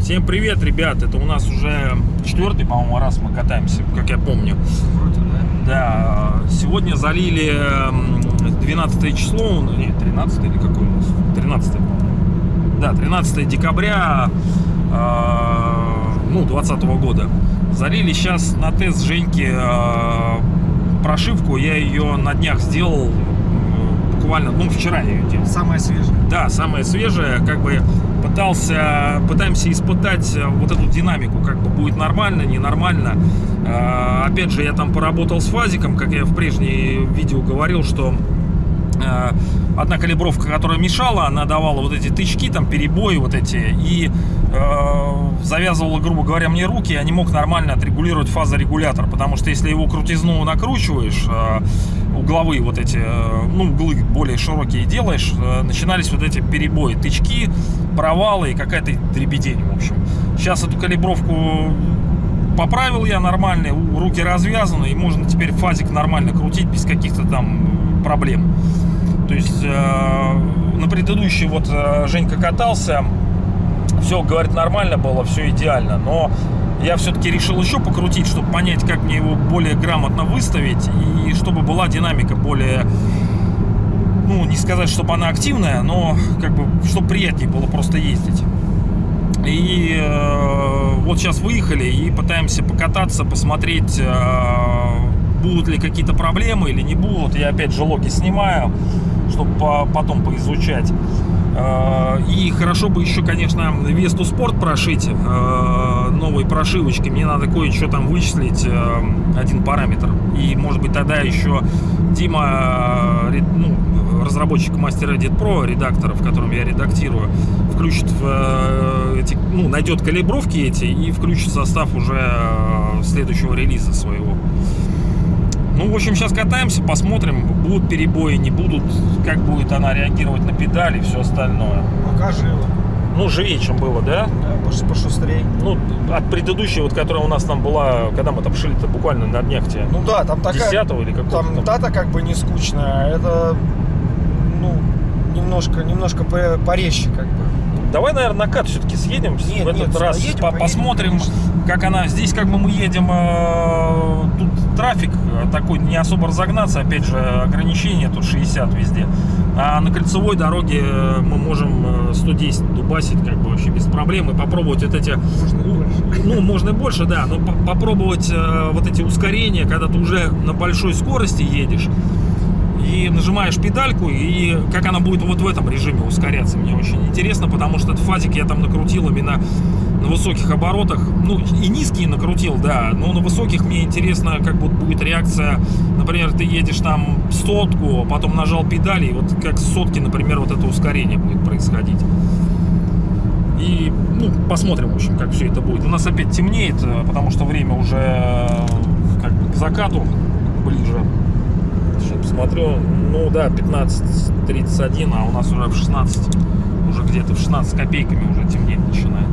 Всем привет, ребят! Это у нас уже четвертый, по-моему, раз мы катаемся, как я помню. Да, сегодня залили м, 12 число, ну, нет, 13 или какой у нас? 13, по-моему. Да, 13 декабря, э, ну, 20 года. Залили сейчас на тест Женьки э, прошивку, я ее на днях сделал, э, буквально, ну, вчера я ее делал. Самое свежее. Да, самое свежее, как бы пытался, пытаемся испытать э, вот эту динамику, как бы будет нормально, ненормально. Э, Опять же, я там поработал с фазиком, как я в прежней видео говорил, что одна калибровка, которая мешала, она давала вот эти тычки, там перебои вот эти, и э, завязывала, грубо говоря, мне руки, я не мог нормально отрегулировать фазорегулятор, потому что если его крутизну накручиваешь, э, угловые вот эти, э, ну, углы более широкие делаешь, э, начинались вот эти перебои, тычки, провалы и какая-то дребедень, в общем. Сейчас эту калибровку поправил я нормально, у- руки развязаны, и можно теперь фазик нормально крутить без каких-то там проблем. То есть э, на предыдущий вот э, Женька катался, все, говорит, нормально было, все идеально, но я все-таки решил еще покрутить, чтобы понять, как мне его более грамотно выставить, и чтобы была динамика более, ну, не сказать, чтобы она активная, но как бы, чтобы приятнее было просто ездить. И э, вот сейчас выехали и пытаемся покататься, посмотреть, э, будут ли какие-то проблемы или не будут. Я опять же логи снимаю, чтобы по- потом поизучать. Э, И хорошо бы еще, конечно, Весту Спорт прошить э, новой прошивочкой. Мне надо кое-что там вычислить, э, один параметр. И, может быть, тогда еще Дима, э, ну, разработчик мастер Edit Pro, редактор, в котором я редактирую, включит в э, эти, ну, найдет калибровки эти и включит состав уже э, следующего релиза своего. Ну, в общем, сейчас катаемся, посмотрим, будут перебои, не будут, как будет она реагировать на педали и все остальное. Пока живо. Ну, живее, чем было, да? Да, пош- пошустрей. Ну, от предыдущей, вот, которая у нас там была, когда мы там шили-то буквально на днях тебе. Ну да, там такая... 10 или какого Там дата как бы не скучная, это, ну, немножко, немножко по- порезче как бы. Давай, наверное, на кат все-таки съедем Нет, в этот нет, раз, поедем, по- поедем, посмотрим, конечно. как она. Здесь как бы мы едем, э, тут трафик э, такой, не особо разогнаться, опять же, ограничение тут 60 везде. А на кольцевой дороге э, мы можем э, 110 дубасить как бы вообще без проблем и попробовать вот эти... Можно больше. Ну, можно и больше, да, но по- попробовать э, вот эти ускорения, когда ты уже на большой скорости едешь, и нажимаешь педальку, и как она будет вот в этом режиме ускоряться, мне очень интересно, потому что этот фазик я там накрутил именно на высоких оборотах, ну и низкие накрутил, да, но на высоких мне интересно, как вот будет реакция, например, ты едешь там сотку, потом нажал педали, и вот как сотки, например, вот это ускорение будет происходить. И, ну, посмотрим, в общем, как все это будет. У нас опять темнеет, э, потому что время уже э, как бы к закату ближе. Сейчас посмотрю. Ну да, 15.31, а у нас уже в 16, уже где-то в 16 с копейками уже темнеть начинает.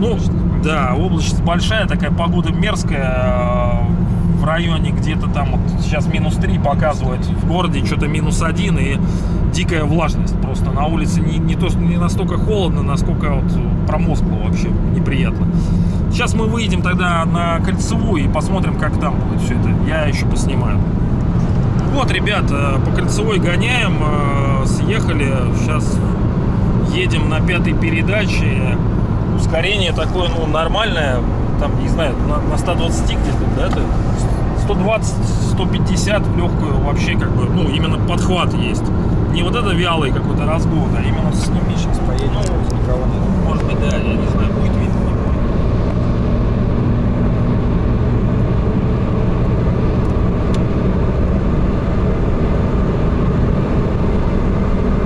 Ну, да, облачность большая, такая погода мерзкая. э, В районе где-то там, вот сейчас минус 3 показывает, в городе что-то минус 1 и дикая влажность. Просто на улице не, не, то, не настолько холодно, насколько вот промозгло вообще, неприятно. Сейчас мы выйдем тогда на кольцевую и посмотрим, как там будет все это. Я еще поснимаю. Вот, ребят, э, по кольцевой гоняем, э, съехали, сейчас едем на пятой передаче. Ускорение такое, ну, нормальное, там, не знаю, на, на 120 где-то, да, ты? 120-150 легкую вообще, как бы, ну, именно подхват есть. Не вот это вялый какой-то разгон, а именно с Сними сейчас поедем, Ну, никого нет. может быть, да, я не знаю, будет видно. не будет.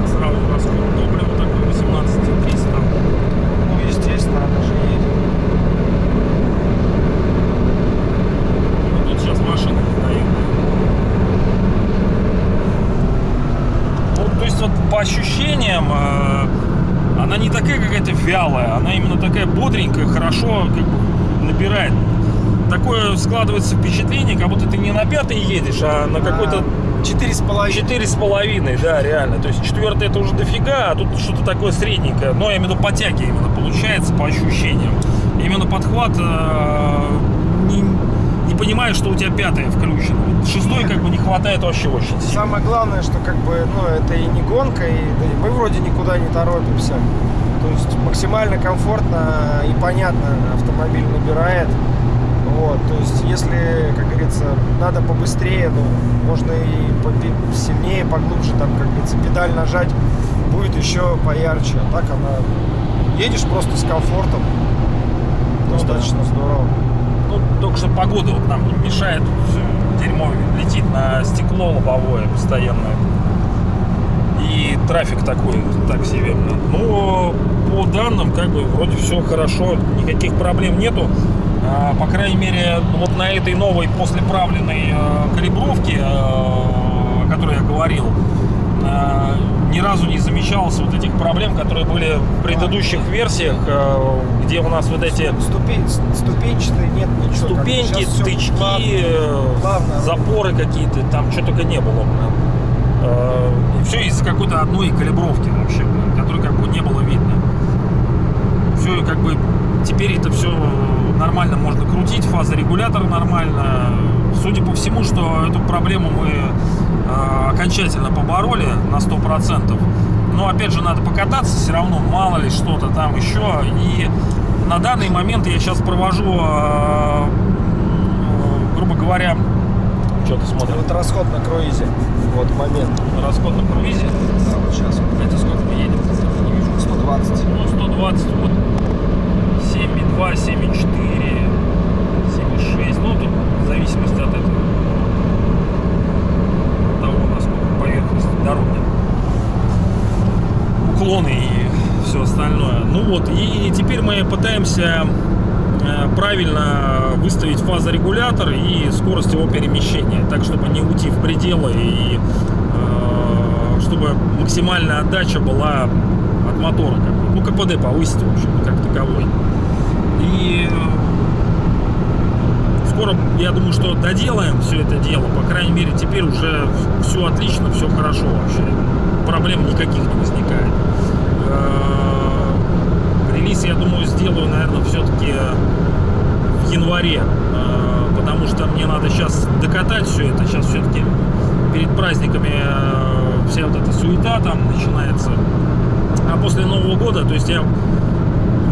Сразу расход топлива такой 18,300. Ну, естественно, она же едет. Ну, Тут сейчас машина стоит. Ну, то есть вот по ощущениям э, она не такая какая-то вялая, она именно такая бодренькая, хорошо как бы набирает. такое складывается впечатление, как будто ты не на пятый едешь, а на какой-то Четыре с половиной. четыре с половиной, да, реально. То есть четвертый это уже дофига, а тут что-то такое средненькое. Но именно по тяге именно получается, по ощущениям. Именно подхват э, не понимаешь, что у тебя пятая включена. Вот Шестой как бы не хватает вообще очень сильно. Самое главное, что как бы, ну, это и не гонка, и, да и мы вроде никуда не торопимся. То есть максимально комфортно и понятно автомобиль набирает. Вот, то есть если, как говорится, надо побыстрее, ну, можно и сильнее, поглубже, там, как говорится, педаль нажать, будет еще поярче. А так она едешь просто с комфортом. Ну Достаточно здорово. Только что погода вот нам мешает, дерьмо летит на стекло лобовое постоянно. И трафик такой, так себе. Но по данным, как бы, вроде все хорошо, никаких проблем нету. А, по крайней мере, вот на этой новой послеправленной э, калибровке, э, о которой я говорил, ни разу не замечалось вот этих проблем, которые были в предыдущих версиях, э, где у нас вот эти Ступень, ступенчатые нет ничего. ступеньки, тычки, плавно. э, плавно. запоры какие-то, там что только не было. Э, И все из-за какой-то одной калибровки вообще, которой как бы не было видно. Все как бы теперь это все нормально можно крутить, фазорегулятор нормально. Судя по всему, что эту проблему мы э, окончательно побороли на 100%. Но опять же надо покататься, все равно мало ли что-то там еще. И на данный момент я сейчас провожу, э, э, грубо говоря, что ты смотришь? Вот расход на круизе. Вот момент. Расход на круизе. Да, вот сейчас. Это сколько мы едем? Не вижу. 120. Ну, 120, вот 7,2, 7,4, 7,6. Ну, тут в зависимости от этого. Того, насколько поверхность дороги. Уклоны и все остальное. Ну вот, и теперь мы пытаемся э, правильно выставить фазорегулятор и скорость его перемещения, так чтобы не уйти в пределы и э, чтобы максимальная отдача была от мотора, ну КПД повысить, в общем, как таковой. И э, скоро, я думаю, что доделаем все это дело, по крайней мере, теперь уже все отлично, все хорошо вообще, проблем никаких не возникает. Э, Релиз, я думаю, сделаю, наверное, все-таки в январе, э, потому что мне надо сейчас докатать все это. Сейчас все-таки перед праздниками э, вся вот эта суета там начинается. А после Нового года, то есть я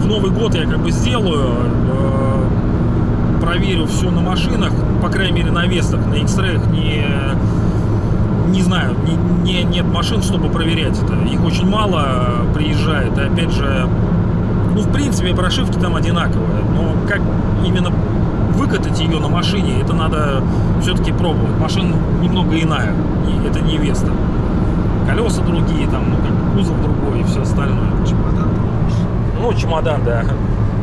Новый год я как бы сделаю, э, проверю все на машинах, по крайней мере на Вестах, на X-Ray не не знаю, не, не- нет машин, чтобы проверять это. Их очень мало э, приезжает. И опять же, ну, в принципе, прошивки там одинаковые. Но как именно выкатать ее на машине, это надо все-таки пробовать. Машина немного иная. и Это не Веста. Колеса другие, там, ну, как кузов другой и все остальное. Ну, чемодан, да.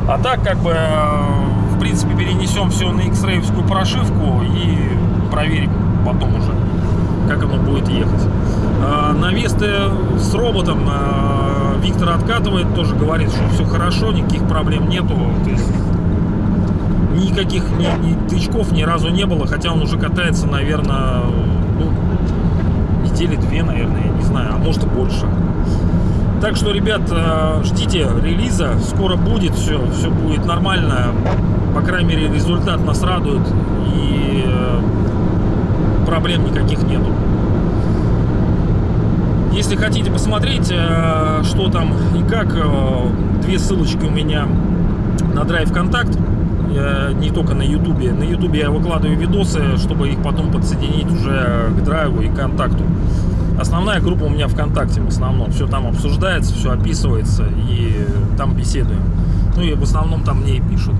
А так, как бы, э, в принципе, перенесем все на x прошивку и проверим потом уже, как оно будет ехать. А, На Весты с роботом а, Виктор откатывает, тоже говорит, что все хорошо, никаких проблем нету. То есть никаких ни, ни тычков ни разу не было, хотя он уже катается, наверное, ну, недели две, наверное, я не знаю, а может и больше. Так что, ребят, э, ждите релиза, скоро будет все, все будет нормально. По крайней мере, результат нас радует и э, проблем никаких нету. Если хотите посмотреть, э, что там и как, две ссылочки у меня на Drive Контакт, э, не только на Ютубе. На Ютубе я выкладываю видосы, чтобы их потом подсоединить уже к Драйву и Контакту. Основная группа у меня ВКонтакте в основном. Все там обсуждается, все описывается и там беседуем. Ну и в основном там мне и пишут.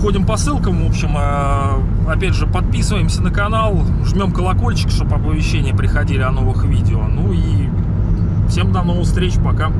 Ходим по ссылкам, в общем, э, опять же, подписываемся на канал, жмем колокольчик, чтобы оповещения приходили о новых видео. Ну и всем до новых встреч, пока.